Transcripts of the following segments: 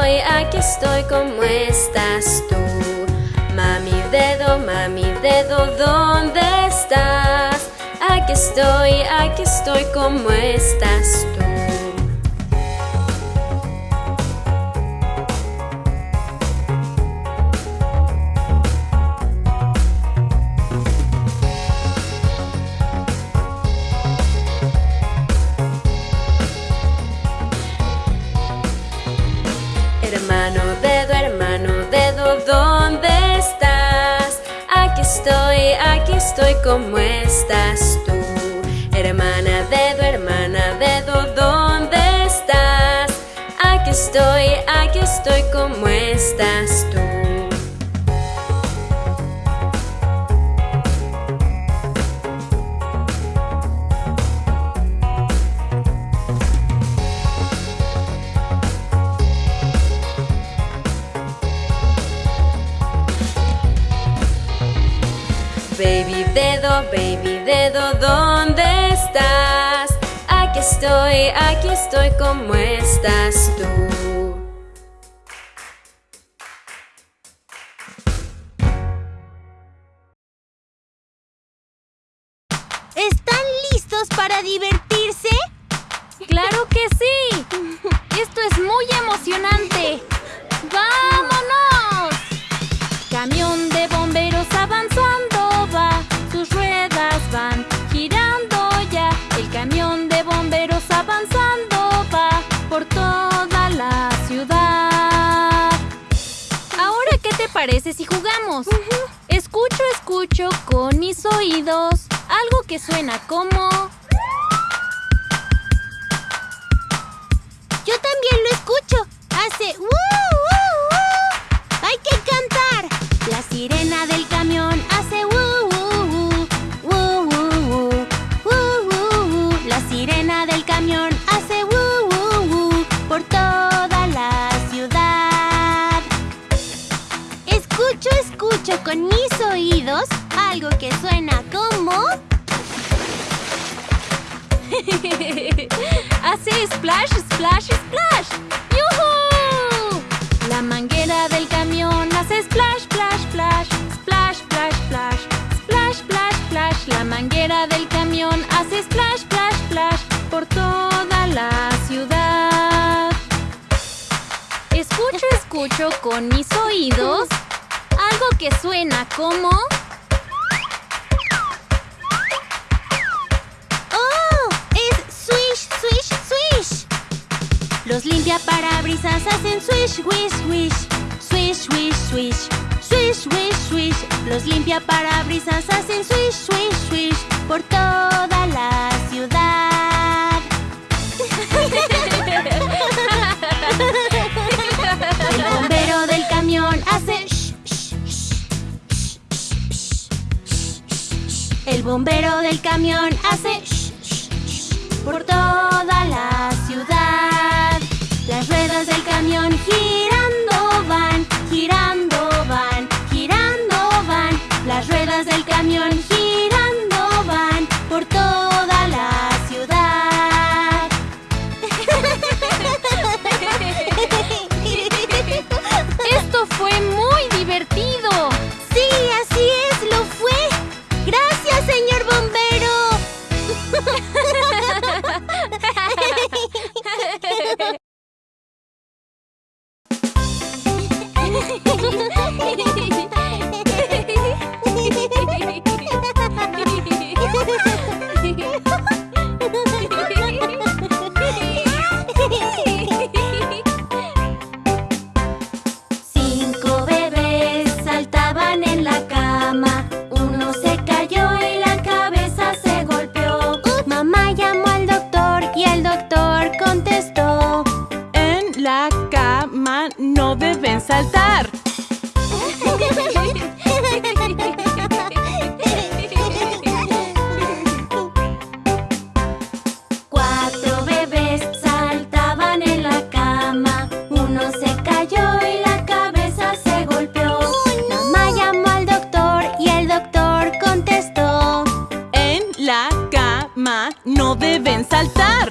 estoy, aquí estoy, ¿cómo estás tú? Mami dedo, mami dedo, ¿dónde estás? Aquí estoy, aquí estoy, ¿cómo estás tú? Estoy, ¿cómo estás tú? Hermana dedo, hermana dedo, ¿dónde estás? Aquí estoy, aquí estoy, ¿cómo estás estoy, aquí estoy, ¿cómo estás tú? ¿Están listos para divertirse? ¡Claro que sí! Parece si jugamos? Escucho, escucho con mis oídos algo que suena como... Yo también lo escucho. Hace... ¡Uh, uh, que suena como... hace splash, splash, splash. ¡Yuhu! La manguera del camión hace splash, splash, splash, splash, splash, splash, splash, splash, splash. La manguera del camión hace splash, splash, splash por toda la ciudad. Escucho, escucho con mis oídos algo que suena como... Los limpia parabrisas hacen swish, swish, swish. Swish, swish, swish. Swish, swish, swish. Los limpia parabrisas hacen swish, swish, swish. Por toda la ciudad. El bombero del camión hace El bombero del camión hace por toda ¡En la cama no deben saltar! Cuatro bebés saltaban en la cama. Uno se cayó y la cabeza se golpeó. Ma llamó al doctor y el doctor contestó: ¡En la cama no deben saltar!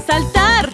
saltar.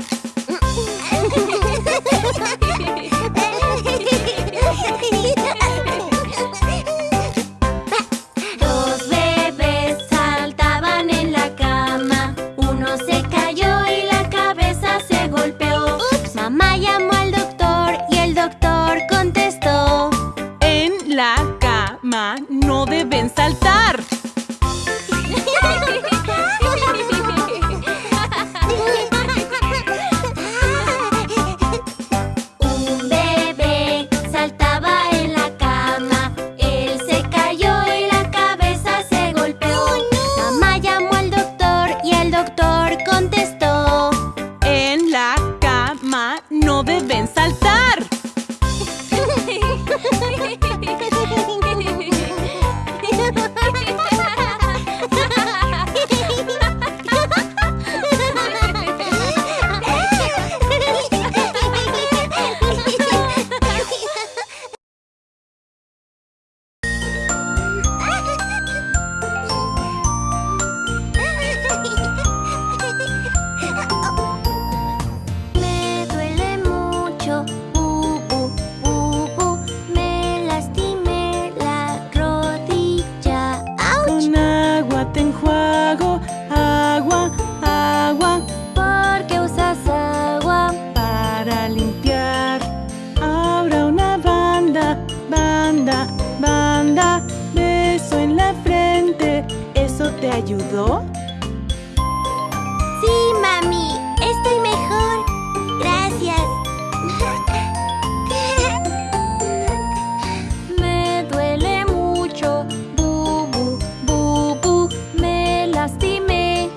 ayudó? Sí, mami. Estoy mejor. Gracias. Me duele mucho. Bubu, bubu. Me lastimé.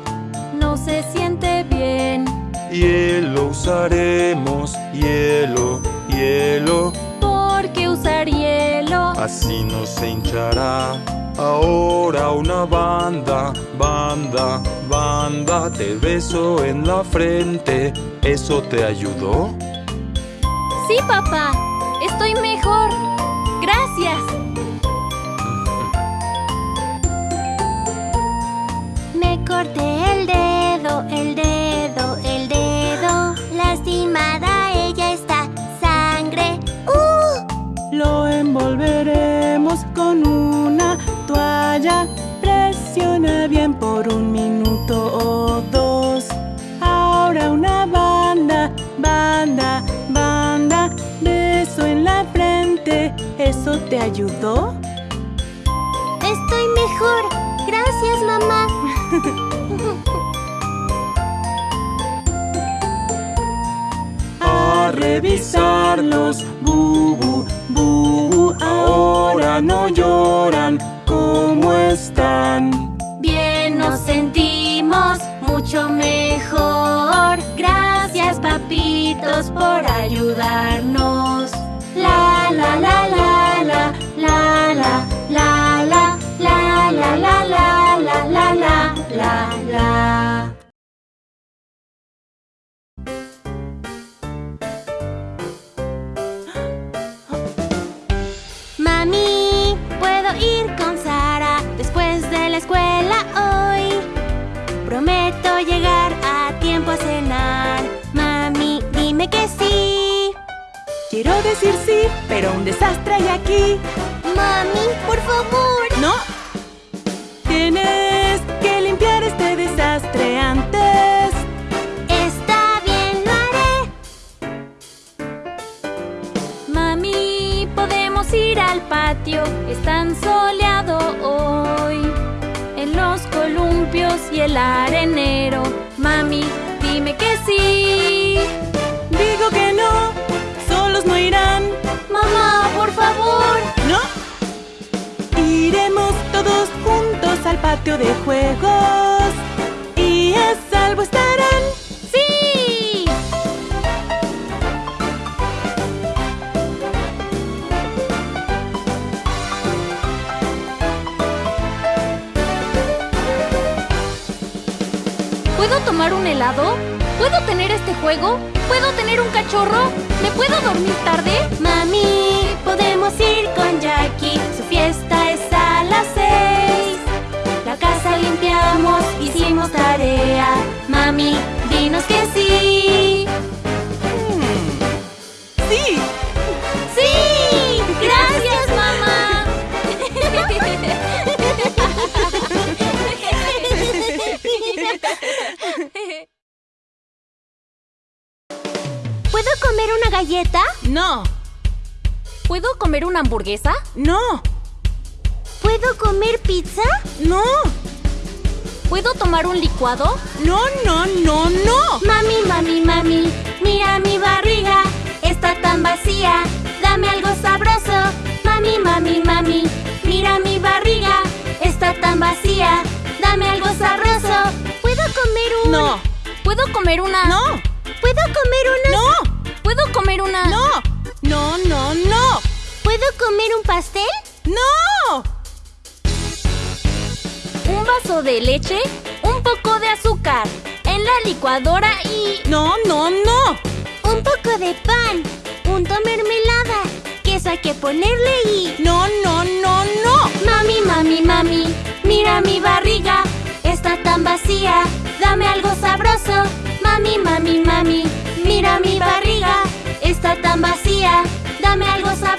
No se siente bien. Hielo usaremos. Hielo, hielo. ¿Por qué usar hielo? Así no se hinchará. Ahora una banda, banda, banda, te beso en la frente. ¿Eso te ayudó? Sí, papá. Estoy mejor. Gracias. Ayudó? Estoy mejor. Gracias, mamá. A revisarlos, bubu, bubu. Ahora no lloran. ¿Cómo están? Bien, nos sentimos mucho mejor. Gracias, papitos, por ayudarnos. Quiero decir sí, pero un desastre hay aquí. Mami, por favor. No. Tienes que limpiar este desastre antes. Está bien, lo haré. Mami, podemos ir al patio. Es tan soleado hoy los columpios y el arenero. Mami, dime que sí. Digo que no, no irán. Mamá, por favor. ¿No? Iremos todos juntos al patio de juegos y a salvo estarán. ¿Puedo tomar un helado? ¿Puedo tener este juego? ¿Puedo tener un cachorro? ¿Me puedo dormir tarde? Mami, podemos ir con Jackie. Su fiesta es a las seis. La casa limpiamos, hicimos tarea. Mami, comer una hamburguesa? no, ¿Puedo comer pizza? no, ¿Puedo tomar un licuado? no, no, no, no. Mami, mami, mami, mira mi barriga, está tan vacía, dame algo sabroso. Mami, mami, mami, mira mi barriga, está tan vacía, dame algo sabroso. ¿Puedo comer un...? No, ¿Puedo comer una? no, ¿Puedo comer una...? no, ¿Puedo comer una? no, no, no, no, ¿Puedo comer un pastel? no. Un vaso de leche, un poco de azúcar, en la licuadora y... No, no, no. Un poco de pan, punto mermelada, queso hay que ponerle y... No, no, no, no. Mami, mami, mami, mira mi barriga, está tan vacía, dame algo sabroso. Mami, mami, mami, mira mi barriga, está tan vacía, dame algo sabroso.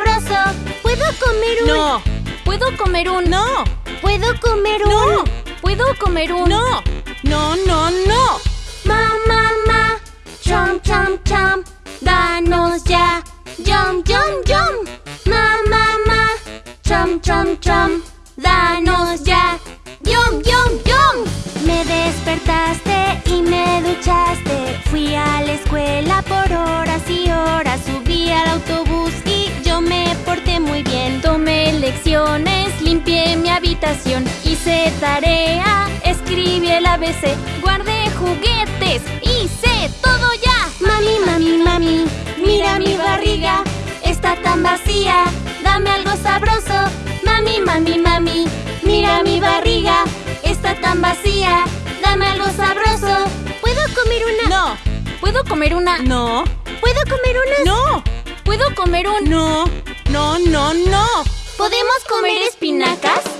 ¿Puedo comer un...? No, ¿Puedo comer un... no, ¿Puedo comer un...? no, ¿Puedo comer un... no, no, no, no. Ma, ma, ma, chom, chom, chom, danos ya, yum, yum, yum. Ma, ma, ma, chom, chom, chom, danos ya, yum, yum, yum. Me despertaste y me duchaste, fui a la escuela habitación, hice tarea, escribí el ABC, guardé juguetes, hice todo ya. Mami, mami, mami, mira mi barriga, está tan vacía, dame algo sabroso. Mami, mami, mami, mira mi barriga, está tan vacía, dame algo sabroso. ¿Puedo comer una? No, ¿Puedo comer una? no, ¿Puedo comer una? no, ¿Puedo comer un... no, no, no, no. ¿Podemos comer espinacas?